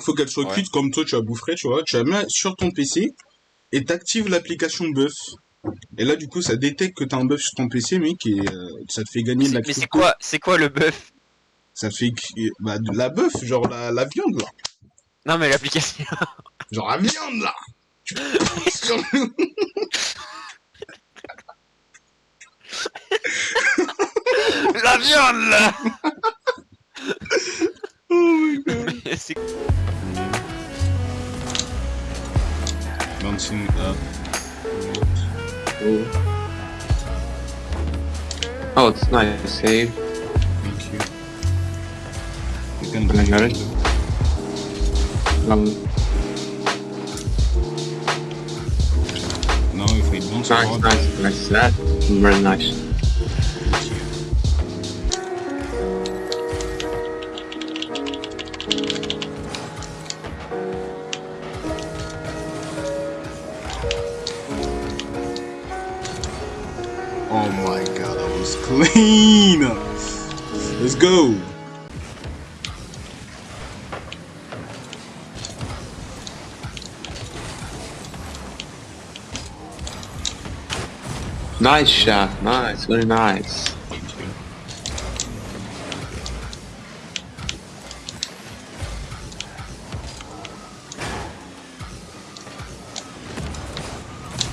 Faut qu'elle soit Ouais. cuite comme toi tu as bouffé, tu vois. Tu la mets sur ton PC et t'actives l'application buff. Et là, du coup, ça détecte que t'as un buff sur ton PC, mec, et euh, ça te fait gagner de la Mais c'est quoi, c'est quoi le buff? Ça fait que- bah, de la bœuf, genre la, la viande là. Non mais l'application. Genre la viande là. Tu passes sur le- La viande là Oh my god. C'est Bouncing up. Oh. Oh, it's nice to save. Thank you. You can Can I hear it? Um, No, if I don't nice, nice, nice. That very nice. Nice shot. Nice, very nice.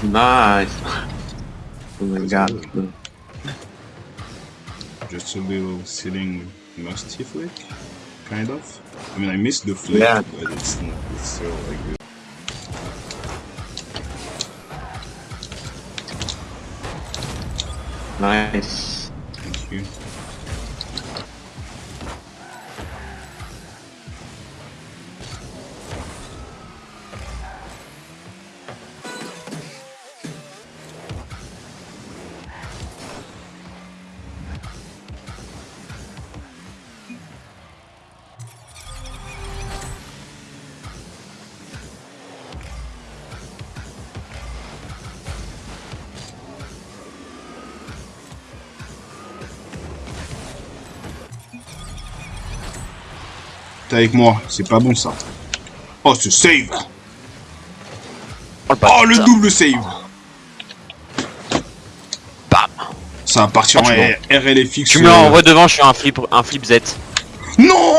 Nice. Oh my god. Just a little sitting musty flick, kind of. I mean, I missed the flick, Yeah. but it's not, it's still like Nice. T'es avec moi, c'est pas bon ça. Oh, ce save Oh, Oh, le double save Bam Ça va partir Oh, en RLFX. Tu me euh, l'envoies devant, je suis un flip, un flip Z. Non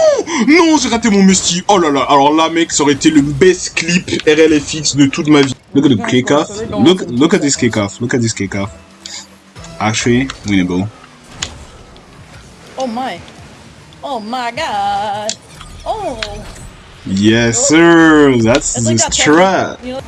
Non, j'ai raté mon Musty. Oh là là, alors là, mec, ça aurait été le best clip RLFX de toute ma vie. Look at the kick-off. Look, look at this kick-off. Look at this kick-off. Actually, winnable. Oh my. Oh my god. Oh. Yes, sir. That's It's the like that strat.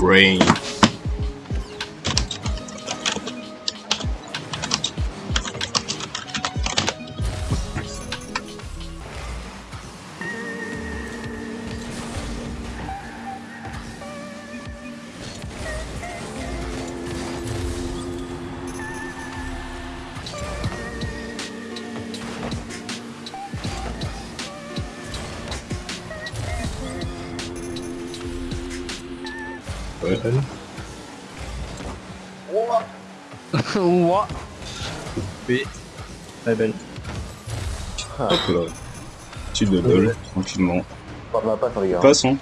Brain. Ouais. Ouah. Oui. Très belle. Hop là. Petit double, tranquillement. Parle ma passe, regarde. Passons.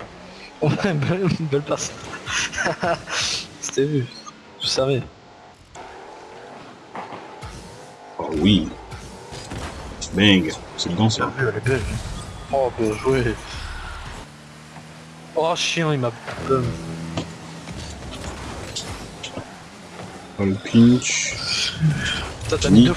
Ouais, belle, belle passe. C'était vu. Je savais. Oh oui. Bang. C'est dedans ça. Bien vu, elle est belle. Oh, bien joué. Oh, chien, il m'a... Euh, Oh, le pinch. Putain, t'as mis deux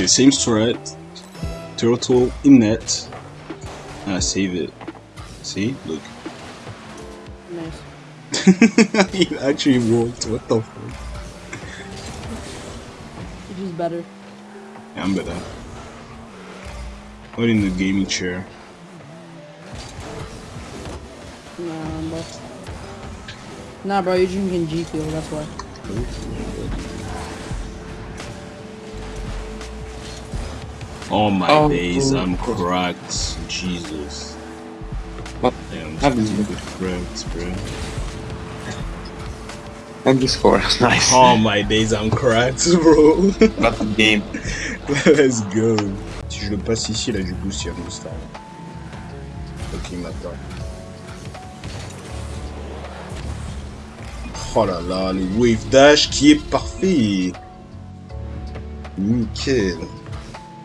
Okay, same strat. Turtle in net. And I save it. See? Look. Nice. it actually worked. What the fuck? It's just better. Yeah, I'm better. What in the gaming chair? Nah, bro. Nah, bro, you're drinking G Fuel, that's why. Oh, All my Oh, days, oh, I'm oh. cracked. Jesus. What? Damn, happened? stupid cracked, bro. And the score. Nice. All my days, I'm cracked, bro. Not the game. Let's go. Si je le passe ici, là, je boost Yann Star. Ok, m'attend. Oh là là, le wave dash qui est parfait. Nickel.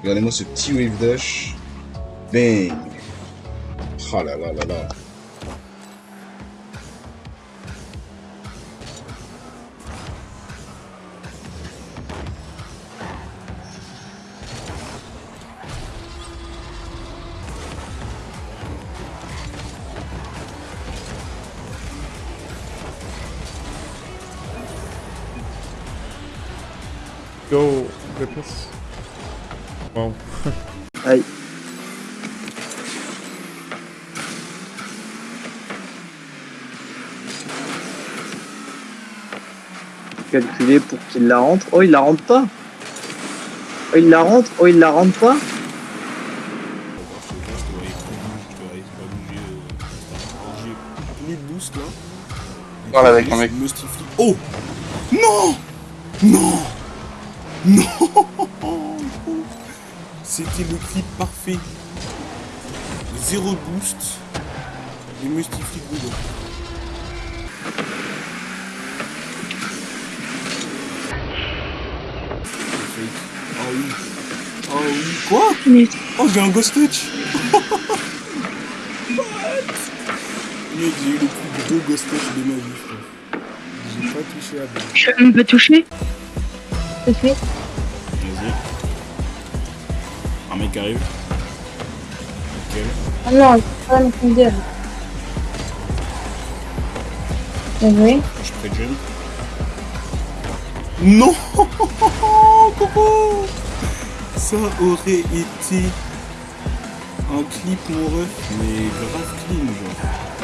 Regardez-moi ce petit wave dash. Bang. Oh là là là là. Go, goodness. Wow. Aïe. Calculer pour qu'il la rentre. Oh, il la rentre pas. Oh, il la rentre. Oh, il la rentre pas. Parle avec un mec. Oh Non Non Non C'était le clip parfait. Zéro boost. Et Mustiflip dedans. Oh oui. Oh oui. Quoi? Oh j'ai un ghost touch What Mec, j'ai eu le plus gros ghost touch de ma vie, frère. J'ai pas touché à. Je peux me toucher C'est fait. Un mec arrive. Nickel. Ah non, c'est pas une dire. Bien joué. Je pré-jump. Non Coco Ça aurait été un clip mon ref, mais grave clean genre.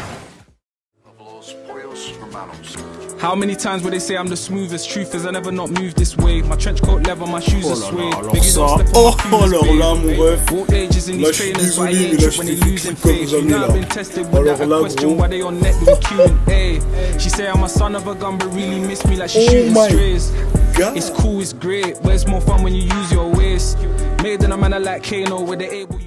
How many times will they say I'm the smoothest? Truth is, I never not moved this way. My trench coat leather, my shoes Oh are là suede. là, alors Biggie don't step oh, on alors là, mon ref. Walked ages in Là, je suis trainers, so I désolé, mais là, je when fais they des losing clips comme jamais, là. I've been tested with Alors là, question gros. why they on net with Q&A. Eh. She say I'm a son of a gun, but really miss me like she Oh shooting strays. God. It's cool, it's great, but it's more fun when you use your waist. Made in a manner like Kano, where they able.